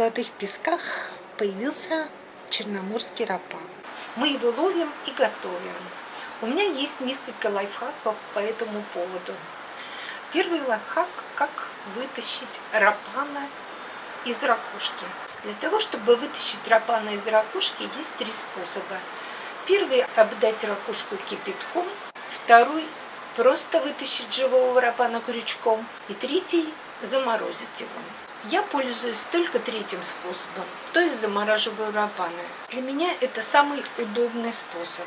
золотых песках появился черноморский рапан. Мы его ловим и готовим. У меня есть несколько лайфхаков по этому поводу. Первый лайфхак – как вытащить рапана из ракушки. Для того, чтобы вытащить рапана из ракушки, есть три способа. Первый – обдать ракушку кипятком. Второй – просто вытащить живого рапана крючком. И третий – заморозить его. Я пользуюсь только третьим способом, то есть замораживаю рапаны. Для меня это самый удобный способ.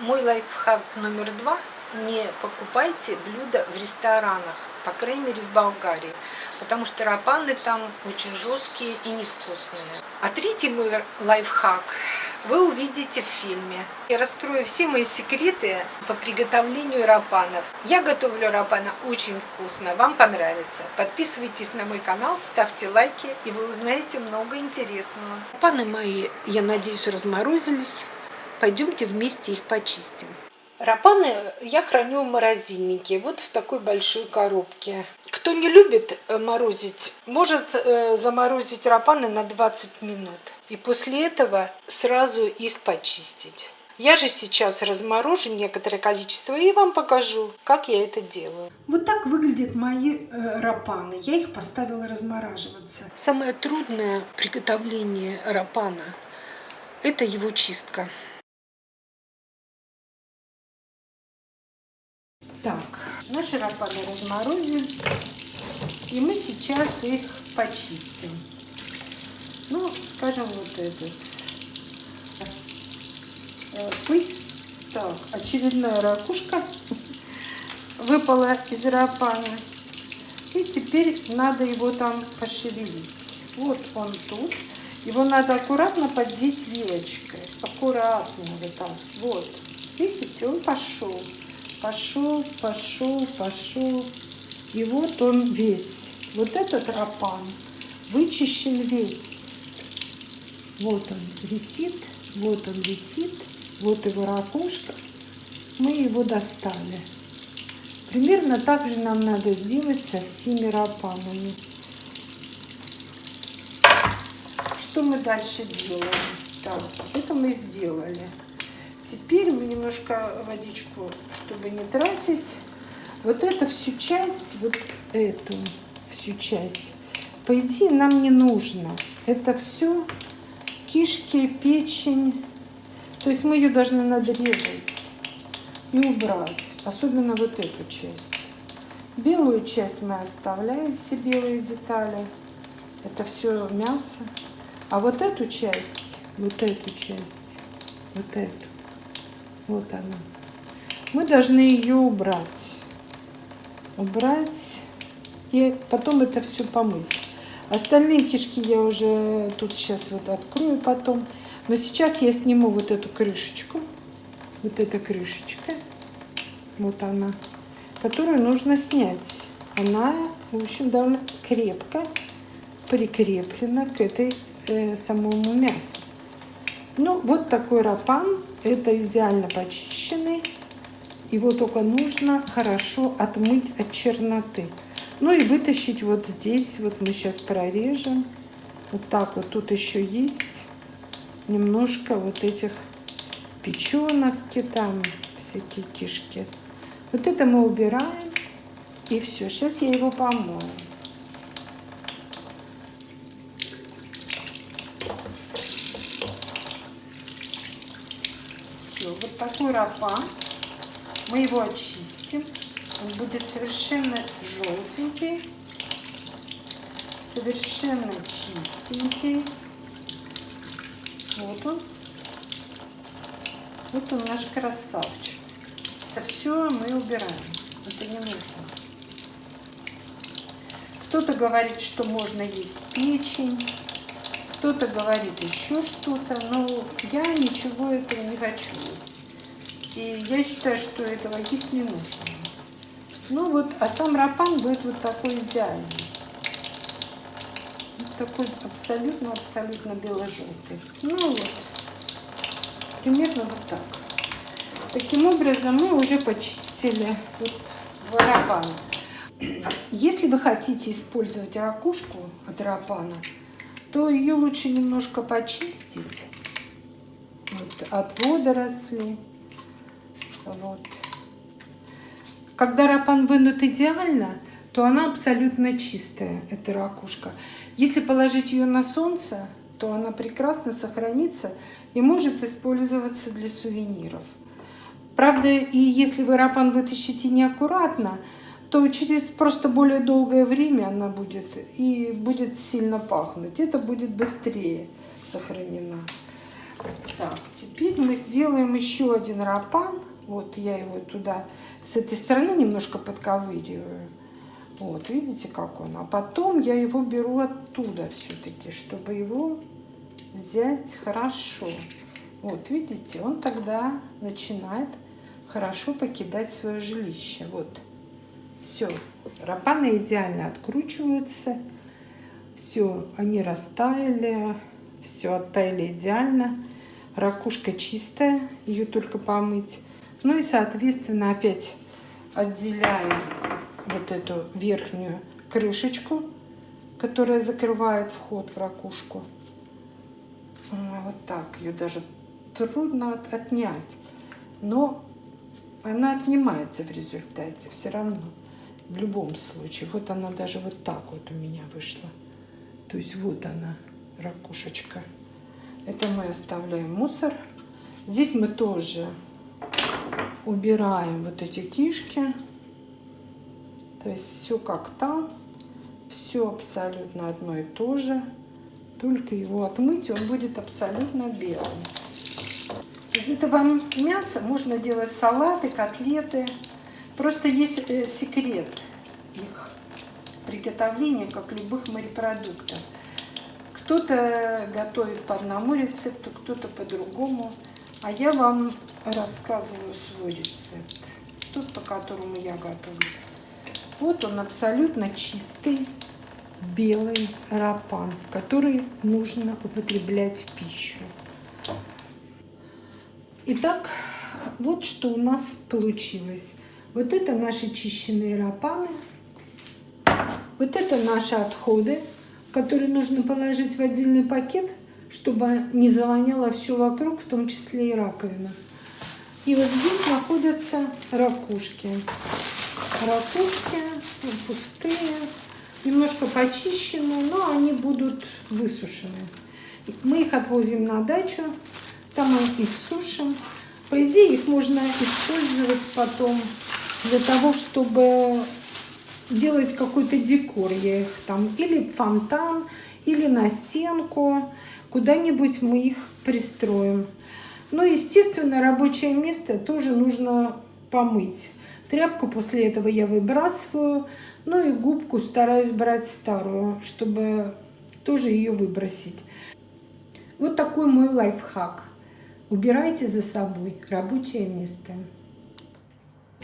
Мой лайфхак номер два – не покупайте блюда в ресторанах, по крайней мере в Болгарии, потому что рапаны там очень жесткие и невкусные. А третий мой лайфхак вы увидите в фильме. Я раскрою все мои секреты по приготовлению рапанов. Я готовлю рапана очень вкусно, вам понравится. Подписывайтесь на мой канал, ставьте лайки, и вы узнаете много интересного. Рапаны мои, я надеюсь, разморозились. Пойдемте вместе их почистим. Рапаны я храню в морозильнике, вот в такой большой коробке. Кто не любит э, морозить, может э, заморозить рапаны на 20 минут. И после этого сразу их почистить. Я же сейчас разморожу некоторое количество и вам покажу, как я это делаю. Вот так выглядят мои э, рапаны. Я их поставила размораживаться. Самое трудное приготовление рапана – это его чистка. Так, наши рапаны разморозим. И мы сейчас их почистим. Ну, скажем, вот этот. Э, пыль. Так, очередная ракушка выпала из рапана. И теперь надо его там пошевелить. Вот он тут. Его надо аккуратно поддеть вилочкой. Аккуратно вот так. Вот. Видите, он пошел пошел, пошел, пошел. И вот он весь. Вот этот рапан вычищен весь. Вот он висит, вот он висит, вот его ракушка. Мы его достали. Примерно так же нам надо сделать со всеми рапанами. Что мы дальше делаем? Так, это мы сделали. Теперь мы немножко водичку чтобы не тратить. Вот эту всю часть, вот эту всю часть, по идее, нам не нужно. Это все кишки, печень. То есть мы ее должны надрезать и убрать. Особенно вот эту часть. Белую часть мы оставляем, все белые детали. Это все мясо. А вот эту часть, вот эту часть, вот эту, вот она мы должны ее убрать. Убрать и потом это все помыть. Остальные кишки я уже тут сейчас вот открою потом. Но сейчас я сниму вот эту крышечку. Вот эта крышечка. Вот она. Которую нужно снять. Она, в общем, довольно крепко прикреплена к этой э, самому мясу. Ну, вот такой рапан. Это идеально почищенный. Его только нужно хорошо отмыть от черноты. Ну и вытащить вот здесь, вот мы сейчас прорежем. Вот так вот тут еще есть немножко вот этих печенок, там всякие кишки. Вот это мы убираем. И все, сейчас я его помою. Все, вот такой рапан. Мы его очистим. Он будет совершенно желтенький, совершенно чистенький. Вот он. Вот он наш красавчик. Это все мы убираем. Это не нужно. Кто-то говорит, что можно есть печень, кто-то говорит еще что-то, но я ничего этого не хочу. И я считаю, что этого есть не нужно. Ну вот, а сам рапан будет вот такой идеальный. Вот такой абсолютно-абсолютно бело-желтый. Ну вот, примерно вот так. Таким образом мы уже почистили вот рапан. Если вы хотите использовать ракушку от рапана, то ее лучше немножко почистить вот, от водорослей. Вот. Когда рапан вынут идеально, то она абсолютно чистая, эта ракушка. Если положить ее на солнце, то она прекрасно сохранится и может использоваться для сувениров. Правда, и если вы рапан вытащите неаккуратно, то через просто более долгое время она будет и будет сильно пахнуть. Это будет быстрее сохранена. Так, теперь мы сделаем еще один рапан. Вот я его туда с этой стороны немножко подковыриваю. Вот, видите, как он. А потом я его беру оттуда все-таки, чтобы его взять хорошо. Вот, видите, он тогда начинает хорошо покидать свое жилище. Вот, все, рапаны идеально откручиваются. Все, они растаяли, все оттаяли идеально. Ракушка чистая, ее только помыть. Ну и, соответственно, опять отделяем вот эту верхнюю крышечку, которая закрывает вход в ракушку. Вот так, ее даже трудно отнять. Но она отнимается в результате все равно, в любом случае. Вот она даже вот так вот у меня вышла. То есть вот она, ракушечка. Это мы оставляем мусор. Здесь мы тоже убираем вот эти кишки. То есть все как там, все абсолютно одно и то же. Только его отмыть, он будет абсолютно белым. Из этого мяса можно делать салаты, котлеты. Просто есть э, секрет их приготовления, как любых морепродуктов. Кто-то готовит по одному рецепту, кто-то по другому. А я вам рассказываю свой рецепт. Тот, по которому я готовлю. Вот он абсолютно чистый, белый рапан, который нужно употреблять в пищу. Итак, вот что у нас получилось. Вот это наши чищенные рапаны. Вот это наши отходы, которые нужно положить в отдельный пакет, чтобы не завоняло все вокруг, в том числе и раковина. И вот здесь находятся ракушки. Ракушки ну, пустые, немножко почищенные, но они будут высушены. Мы их отвозим на дачу, там мы их сушим. По идее, их можно использовать потом для того, чтобы делать какой-то декор. Я их там или фонтан, или на стенку. Куда-нибудь мы их пристроим. Но, естественно, рабочее место тоже нужно помыть. Тряпку после этого я выбрасываю. Ну и губку стараюсь брать старую, чтобы тоже ее выбросить. Вот такой мой лайфхак. Убирайте за собой рабочее место.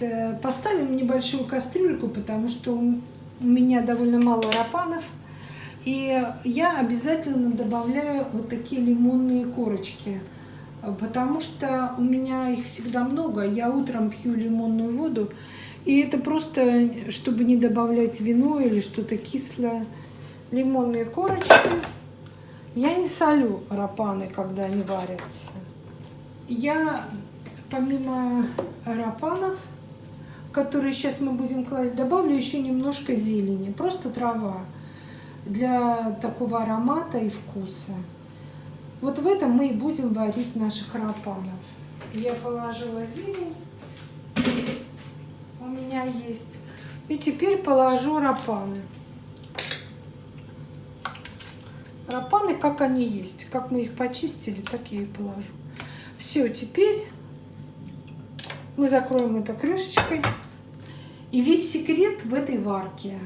Э, поставим небольшую кастрюльку, потому что у меня довольно мало рапанов. И я обязательно добавляю вот такие лимонные корочки, потому что у меня их всегда много. Я утром пью лимонную воду, и это просто, чтобы не добавлять вино или что-то кислое. Лимонные корочки. Я не солю рапаны, когда они варятся я помимо рапанов, которые сейчас мы будем класть, добавлю еще немножко зелени, просто трава для такого аромата и вкуса. Вот в этом мы и будем варить наших рапанов. Я положила зелень, у меня есть. И теперь положу рапаны. Рапаны, как они есть, как мы их почистили, так я и положу. Все, теперь мы закроем это крышечкой. И весь секрет в этой варке.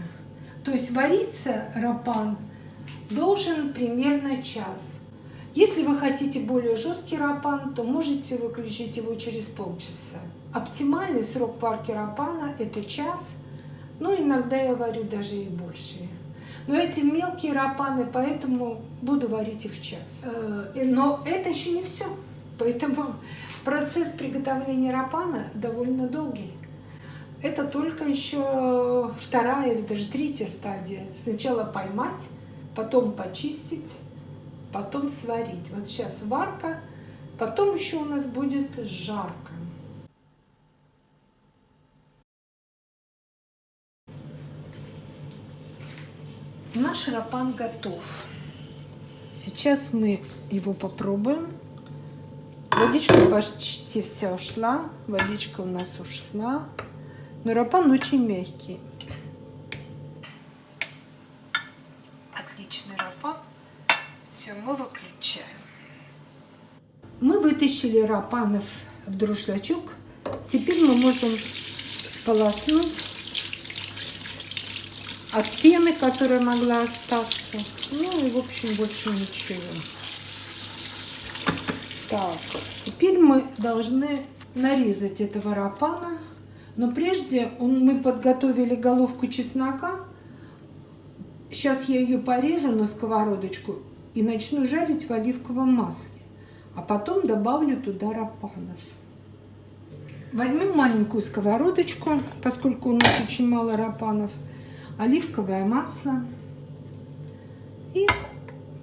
То есть вариться рапан должен примерно час. Если вы хотите более жесткий рапан, то можете выключить его через полчаса. Оптимальный срок варки рапана это час, но иногда я варю даже и больше. Но эти мелкие рапаны, поэтому буду варить их час. Э, но это еще не все. Поэтому процесс приготовления рапана довольно долгий. Это только еще вторая или даже третья стадия. Сначала поймать, потом почистить, потом сварить. Вот сейчас варка, потом еще у нас будет жарко. Наш рапан готов. Сейчас мы его попробуем. Водичка почти вся ушла. Водичка у нас ушла. Но рапан очень мягкий. Отличный рапан. Все, мы выключаем. Мы вытащили рапанов в друшлачок. Теперь мы можем сполоснуть от пены, которая могла остаться. Ну и, в общем, больше ничего. Так, теперь мы должны нарезать этого рапана. Но прежде он, мы подготовили головку чеснока. Сейчас я ее порежу на сковородочку и начну жарить в оливковом масле. А потом добавлю туда рапанов. Возьмем маленькую сковородочку, поскольку у нас очень мало рапанов оливковое масло. И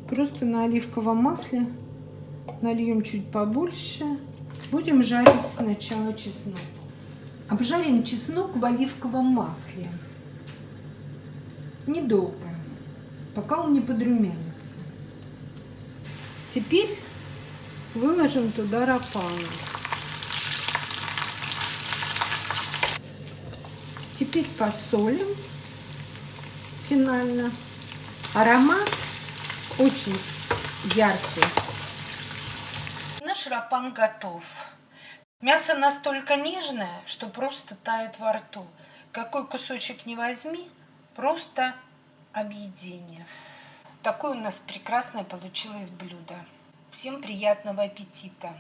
просто на оливковом масле нальем чуть побольше. Будем жарить сначала чеснок. Обжарим чеснок в оливковом масле. Недолго, пока он не подрумянится. Теперь выложим туда рапаны. Теперь посолим финально. Аромат очень яркий. Наш рапан готов. Мясо настолько нежное, что просто тает во рту. Какой кусочек не возьми, просто объедение. Такое у нас прекрасное получилось блюдо. Всем приятного аппетита!